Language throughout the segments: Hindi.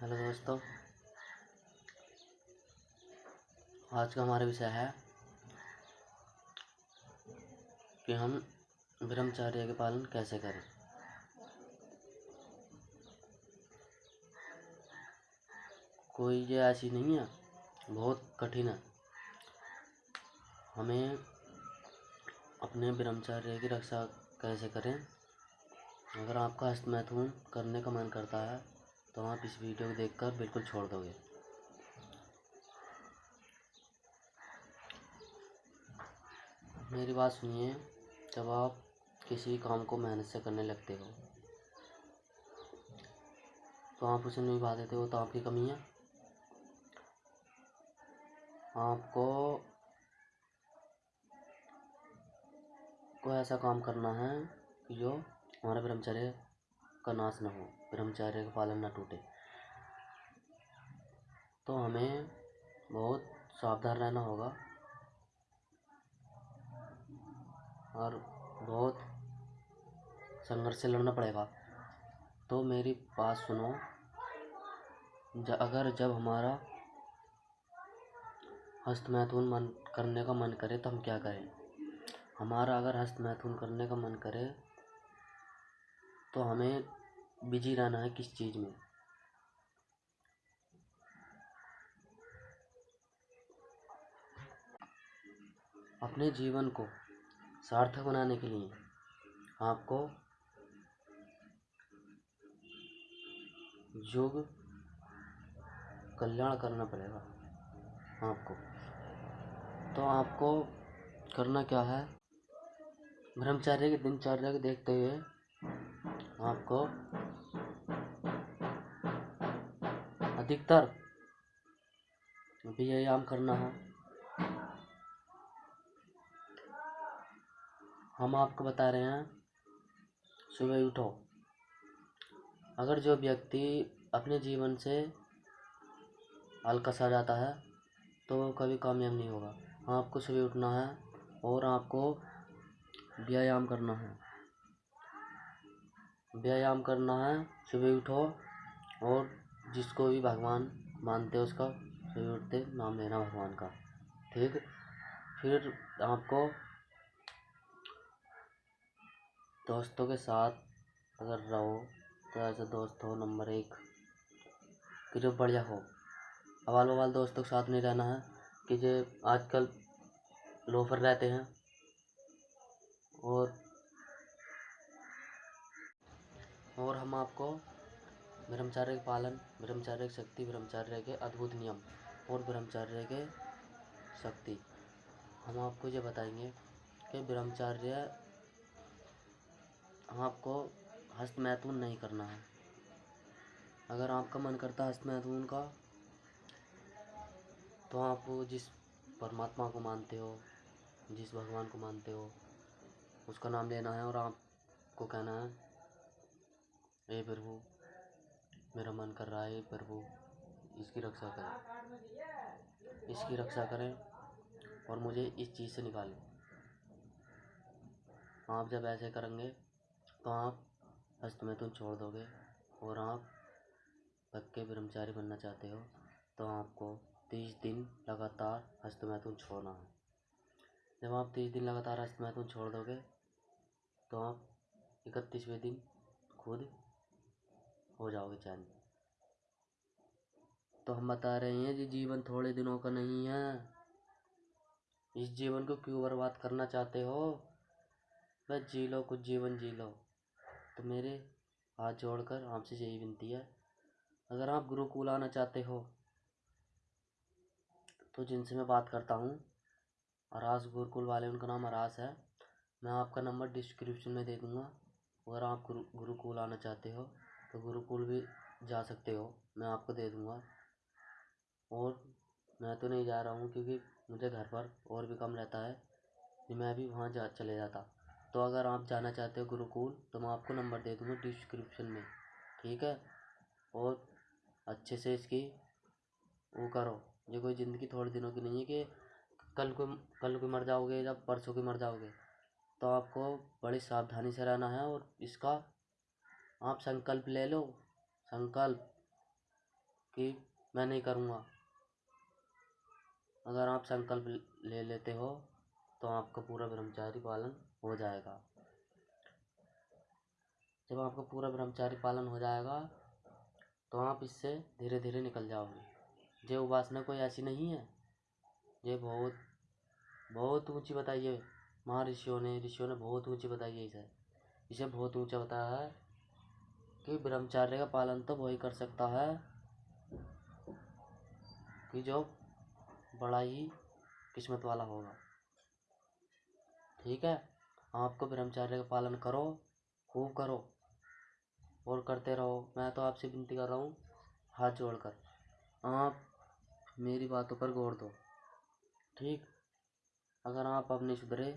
हेलो दोस्तों, आज का हमारा विषय है कि हम ब्रह्मचर्य के पालन कैसे करें। कोई ये ऐसी नहीं है, बहुत कठिन है। हमें अपने ब्रह्मचर्य की रक्षा कैसे करें? अगर आपका हस्तमैथुन करने का मन करता है तो आप इस वीडियो को देखकर बिल्कुल छोड़ दोगे। मेरी बात सुनिए, जब आप किसी काम को मेहनत से करने लगते हो तो आप उसे नहीं पा देते हो तो आपकी कमी है। आपको कोई ऐसा काम करना है कि जो हमारा ब्रह्मचर्य का नाश ना हो, ब्रह्मचर्य का पालन ना टूटे। तो हमें बहुत सावधान रहना होगा और बहुत संघर्ष से लड़ना पड़ेगा। तो मेरी बात सुनो अगर जब हमारा हस्त मैथुन मन करने का मन करे तो हम क्या करें? हमारा अगर हस्त मैथुन करने का मन करे तो हमें बिज़ी रहना है किस चीज़ में। अपने जीवन को सार्थक बनाने के लिए आपको योग कल्याण करना पड़ेगा आपको। तो आपको करना क्या है? ब्रह्मचर्य की दिनचर्या को देखते हुए आपको अधिकतर व्यायाम करना है। हम आपको बता रहे हैं, सुबह उठो। अगर जो व्यक्ति अपने जीवन से अलकस जाता है तो वो कभी कामयाब नहीं होगा। आपको सुबह उठना है और आपको व्यायाम करना है। व्यायाम करना है, सुबह उठो और जिसको भी भगवान मानते हो उसका सुबह उठते नाम लेना भगवान का, ठीक? फिर आपको दोस्तों के साथ अगर रहो तो ऐसे दोस्त हो, नंबर एक, कि जो बढ़िया हो। अवाल बवाल दोस्तों के साथ नहीं रहना है, कि जो आजकल लोफर रहते हैं और और हम आपको ब्रह्मचार्य के पालन, ब्रह्मचार्य की शक्ति, ब्रह्मचार्य के अद्भुत नियम और ब्रह्मचार्य के शक्ति। हम आपको ये बताएँगे कि ब्रह्मचार्य आपको हस्त मैथुन नहीं करना है। अगर आपका मन करता है हस्त मैथुन का तो आप जिस परमात्मा को मानते हो, जिस भगवान को मानते हो, उसका नाम लेना है और आपको कहना है हे प्रभु मेरा मन कर रहा है प्रभु इसकी रक्षा करें। इसकी रक्षा करें और मुझे इस चीज़ से निकालें। आप जब ऐसे करेंगे तो आप हस्तमैथुन छोड़ दोगे और आप पक्के ब्रह्मचारी बनना चाहते हो तो आपको तीस दिन लगातार हस्तमैथुन छोड़ना है। जब आप तीस दिन लगातार हस्तमैथुन छोड़ दोगे तो आप इकतीसवें दिन खुद हो जाओगे चैन। तो हम बता रहे हैं कि जीवन थोड़े दिनों का नहीं है। इस जीवन को क्यों बर्बाद करना चाहते हो? बस जी लो, कुछ जीवन जी लो। तो मेरे हाथ जोड़कर आपसे यही विनती है, अगर आप गुरुकुल आना चाहते हो तो जिनसे मैं बात करता हूँ, अरास गुरुकुल वाले, उनका नाम अरास है, मैं आपका नंबर डिस्क्रिप्शन में दे दूँगा, अगर आप गुरु, गुरुकुल आना चाहते हो। तो गुरुकुल भी जा सकते हो। मैं आपको दे दूँगा। और मैं तो नहीं जा रहा हूँ क्योंकि मुझे घर पर और भी कम रहता है। कि मैं भी वहाँ जा, चले जाता। तो अगर आप जाना चाहते हो गुरुकुल तो मैं आपको नंबर दे दूँगा डिस्क्रिप्शन में। ठीक है? और अच्छे से इसकी वो करो। ये कोई ज़िंदगी थोड़े दिनों की नहीं है कि कल को कल को मर जाओगे या परसों को मर जाओगे। तो आपको बड़ी सावधानी से रहना है और इसका आप संकल्प ले लो। संकल्प कि मैं नहीं करूँगा। अगर आप संकल्प ले लेते हो तो आपका पूरा ब्रह्मचारी पालन हो जाएगा। जब आपका पूरा ब्रह्मचारी पालन हो जाएगा तो आप इससे धीरे धीरे निकल जाओगे। ये उपासना कोई ऐसी नहीं है। ये बहुत बहुत ऊँची बताई है महर्षियों ने, ऋषियों ने बहुत ऊँची बताई है इसे। इसे बहुत ऊँचा बताया है। कि ब्रह्मचार्य का पालन तो वही कर सकता है कि जो बड़ा ही किस्मत वाला होगा। ठीक है? आपको ब्रह्मचार्य का पालन करो, खूब करो और करते रहो। मैं तो आपसे विनती कर रहा हूँ, हाथ जोड़कर आप मेरी बातों पर गौर दो। ठीक? अगर आप अब नहीं सुधरे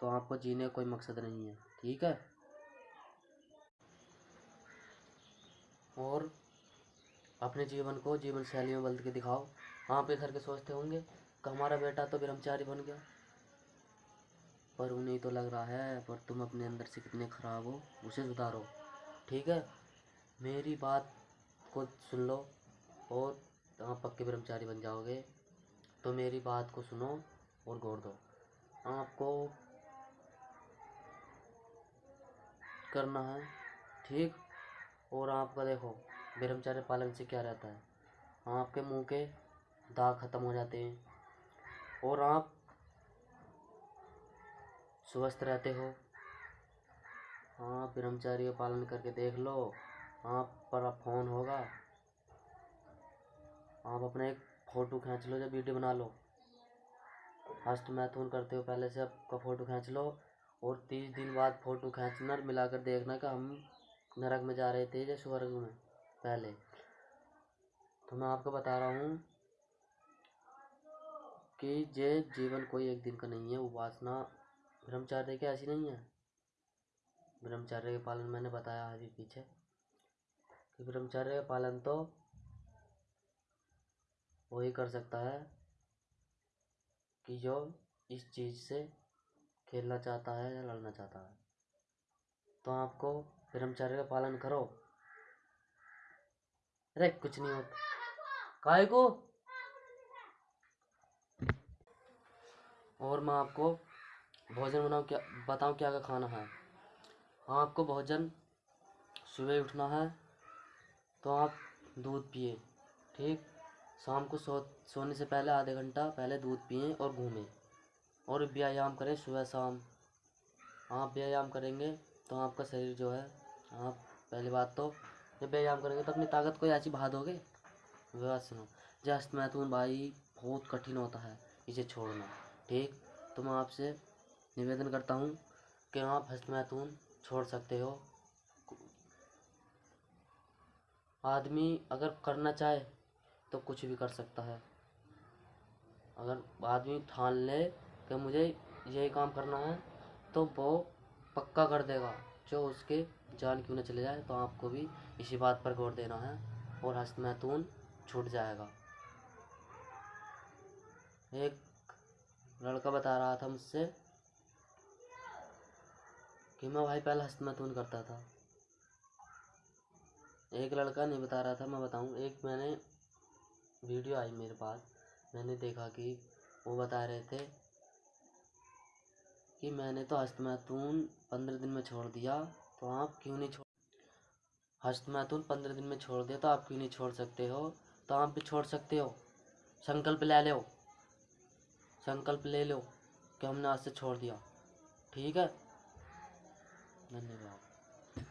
तो आपको जीने का कोई मकसद नहीं है। ठीक है? और अपने जीवन को, जीवन शैली में बदल के दिखाओ। आप ये के सोचते होंगे। कि हमारा बेटा तो ब्रह्मचारी बन गया। पर उन्हें तो लग रहा है, पर तुम अपने अंदर से कितने खराब हो, उसे सुधारो। ठीक है? मेरी बात को सुन लो और आप पक्के ब्रह्मचारी बन जाओगे। तो मेरी बात को सुनो और गौर दो। आपको करना है। ठीक? और आपका देखो, ब्रह्मचार्य पालन से क्या रहता है? आपके मुँह के दाग खत्म हो जाते हैं और आप स्वस्थ रहते हो। हाँ ब्रह्मचार्य पालन करके देख लो, आप पर फ़ोन होगा। आप अपने एक फ़ोटो खींच लो या वीडियो बना लो। हस्त मैथुन करते हो पहले से आपका फ़ोटो खींच लो और तीस दिन बाद फ़ोटो खींचना मिलाकर देखना कि हम नरक में जा रहे थे या स्वर्ग में पहले। तो मैं आपको बता रहा हूँ कि ये जीवन कोई एक दिन का नहीं है, उपासना ब्रह्मचार्य की ऐसी नहीं है। ब्रह्मचर्य के पालन मैंने बताया अभी पीछे कि ब्रह्मचर्य का पालन तो वही कर सकता है कि जो इस चीज़ से खेलना चाहता है या लड़ना चाहता है। तो आपको ब्रह्मचर्य का पालन करो। अरे, कुछ नहीं होता। काय को? और मैं आपको भोजन बनाऊँ क्या, बताऊँ क्या क्या खाना है। आपको भोजन सुबह उठना है तो आप दूध पिए, ठीक? शाम को सो, सोने से पहले आधे घंटा पहले दूध पिए और घूमें। और व्यायाम करें सुबह शाम। आप व्यायाम करेंगे तो आपका शरीर जो है आप पहली बात तो जब व्यायाम करेंगे तो अपनी ताकत को ऐसी बहा दोगे? सुनो, जस्ट मैथुन भाई, बहुत कठिन होता है इसे छोड़ना, ठीक? तो मैं आपसे निवेदन करता हूँ कि आप हस्त मैथुन छोड़ सकते हो। आदमी अगर करना चाहे तो कुछ भी कर सकता है। अगर आदमी ठान ले कि मुझे यही काम करना है तो वो पक्का कर देगा, जो उसके जान क्यों न चले जाए तो आपको भी इसी बात पर गौर देना है और हस्त मैथुन छूट जाएगा। एक लड़का बता रहा था मुझसे कि मैं भाई पहले हस्त मैथुन करता था। एक लड़का नहीं बता रहा था, मैं बताऊँ, एक मैंने वीडियो आई मेरे पास, मैंने देखा कि वो बता रहे थे कि मैंने तो हस्तमैथुन पंद्रह दिन में छोड़ दिया तो आप क्यों नहीं छोड़ हस्तमैथुन पंद्रह दिन में छोड़ दिया तो आप क्यों नहीं छोड़ सकते हो? तो आप भी छोड़ सकते हो। संकल्प ले लो। संकल्प ले लो कि हमने आज से छोड़ दिया। ठीक है? धन्यवाद।